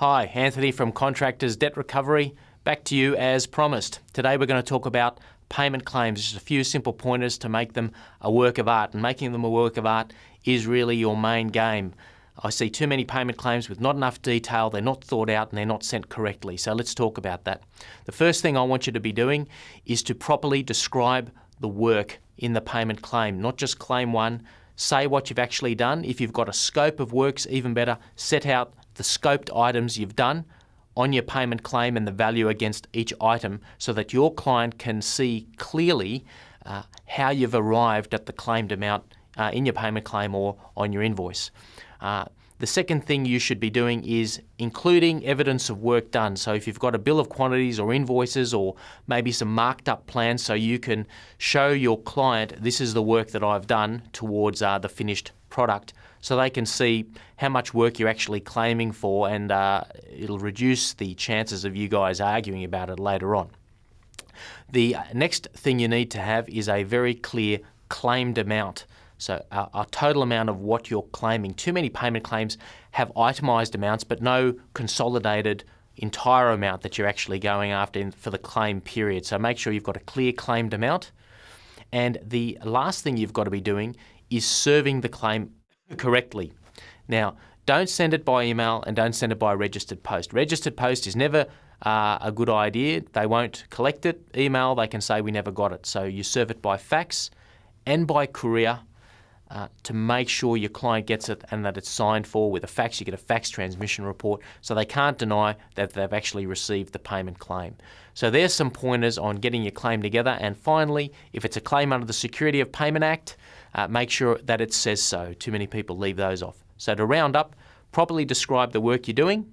Hi, Anthony from Contractors Debt Recovery. Back to you as promised. Today we're going to talk about payment claims, just a few simple pointers to make them a work of art. And making them a work of art is really your main game. I see too many payment claims with not enough detail, they're not thought out and they're not sent correctly. So let's talk about that. The first thing I want you to be doing is to properly describe the work in the payment claim, not just claim one. Say what you've actually done. If you've got a scope of works, even better, set out the scoped items you've done on your payment claim and the value against each item so that your client can see clearly uh, how you've arrived at the claimed amount uh, in your payment claim or on your invoice. Uh, the second thing you should be doing is including evidence of work done. So if you've got a bill of quantities or invoices or maybe some marked up plans so you can show your client this is the work that I've done towards uh, the finished product so they can see how much work you're actually claiming for and uh, it'll reduce the chances of you guys arguing about it later on. The next thing you need to have is a very clear claimed amount. So a, a, total amount of what you're claiming. Too many payment claims have itemised amounts but no consolidated entire amount that you're actually going after in, for the claim period. So make sure you've got a clear claimed amount. And the last thing you've got to be doing is serving the claim correctly. Now, don't send it by email and don't send it by registered post. Registered post is never uh, a good idea. They won't collect it. Email, they can say we never got it. So you serve it by fax and by courier uh, to make sure your client gets it and that it's signed for with a fax. You get a fax transmission report so they can't deny that they've actually received the payment claim. So there's some pointers on getting your claim together. And finally, if it's a claim under the Security of Payment Act, uh, make sure that it says so. Too many people leave those off. So to round up, properly describe the work you're doing,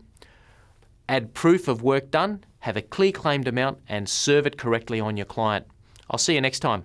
add proof of work done, have a clear claimed amount and serve it correctly on your client. I'll see you next time.